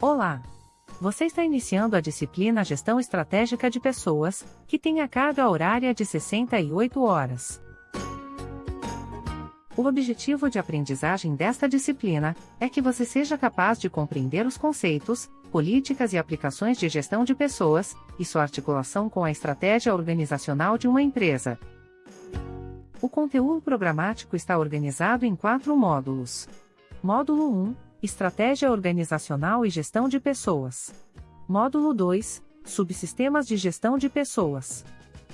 Olá! Você está iniciando a disciplina Gestão Estratégica de Pessoas, que tem a carga horária de 68 horas. O objetivo de aprendizagem desta disciplina é que você seja capaz de compreender os conceitos, políticas e aplicações de gestão de pessoas e sua articulação com a estratégia organizacional de uma empresa. O conteúdo programático está organizado em quatro módulos. Módulo 1 Estratégia Organizacional e Gestão de Pessoas. Módulo 2 Subsistemas de Gestão de Pessoas.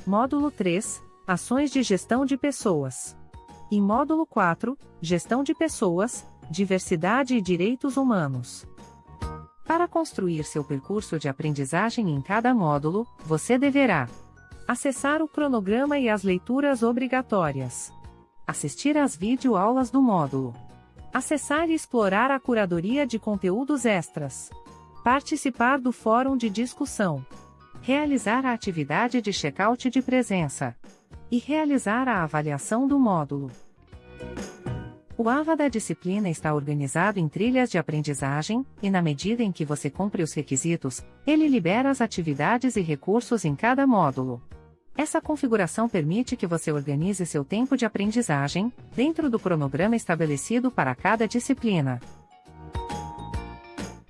Módulo 3 Ações de Gestão de Pessoas. E módulo 4 Gestão de Pessoas, Diversidade e Direitos Humanos. Para construir seu percurso de aprendizagem em cada módulo, você deverá acessar o cronograma e as leituras obrigatórias, assistir às videoaulas do módulo, acessar e explorar a curadoria de conteúdos extras, participar do fórum de discussão, realizar a atividade de check-out de presença e realizar a avaliação do módulo. O AVA da disciplina está organizado em trilhas de aprendizagem, e na medida em que você cumpre os requisitos, ele libera as atividades e recursos em cada módulo. Essa configuração permite que você organize seu tempo de aprendizagem, dentro do cronograma estabelecido para cada disciplina.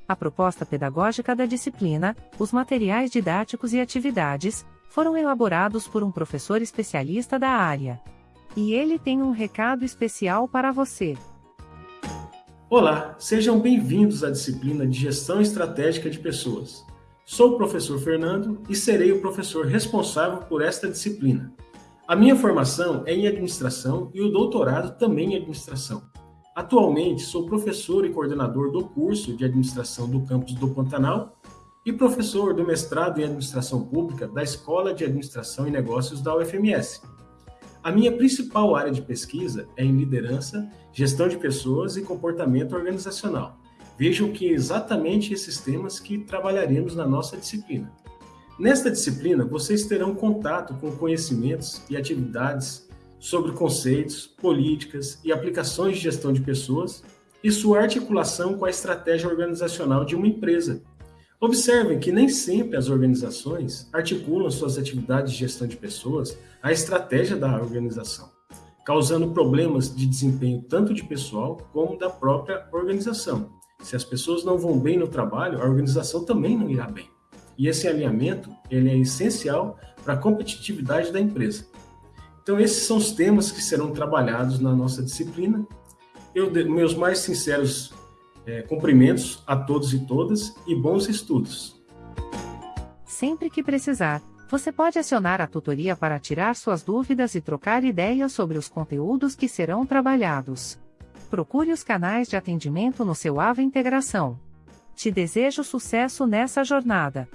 A proposta pedagógica da disciplina, os materiais didáticos e atividades, foram elaborados por um professor especialista da área. E ele tem um recado especial para você. Olá, sejam bem-vindos à disciplina de Gestão Estratégica de Pessoas. Sou o professor Fernando e serei o professor responsável por esta disciplina. A minha formação é em administração e o doutorado também em administração. Atualmente sou professor e coordenador do curso de administração do campus do Pantanal e professor do mestrado em administração pública da Escola de Administração e Negócios da UFMS. A minha principal área de pesquisa é em liderança, gestão de pessoas e comportamento organizacional. Vejam que é exatamente esses temas que trabalharemos na nossa disciplina. Nesta disciplina, vocês terão contato com conhecimentos e atividades sobre conceitos, políticas e aplicações de gestão de pessoas e sua articulação com a estratégia organizacional de uma empresa. Observem que nem sempre as organizações articulam suas atividades de gestão de pessoas à estratégia da organização, causando problemas de desempenho tanto de pessoal como da própria organização. Se as pessoas não vão bem no trabalho, a organização também não irá bem. E esse alinhamento ele é essencial para a competitividade da empresa. Então, esses são os temas que serão trabalhados na nossa disciplina. Eu, meus mais sinceros é, cumprimentos a todos e todas e bons estudos. Sempre que precisar, você pode acionar a tutoria para tirar suas dúvidas e trocar ideias sobre os conteúdos que serão trabalhados. Procure os canais de atendimento no seu AVA Integração. Te desejo sucesso nessa jornada.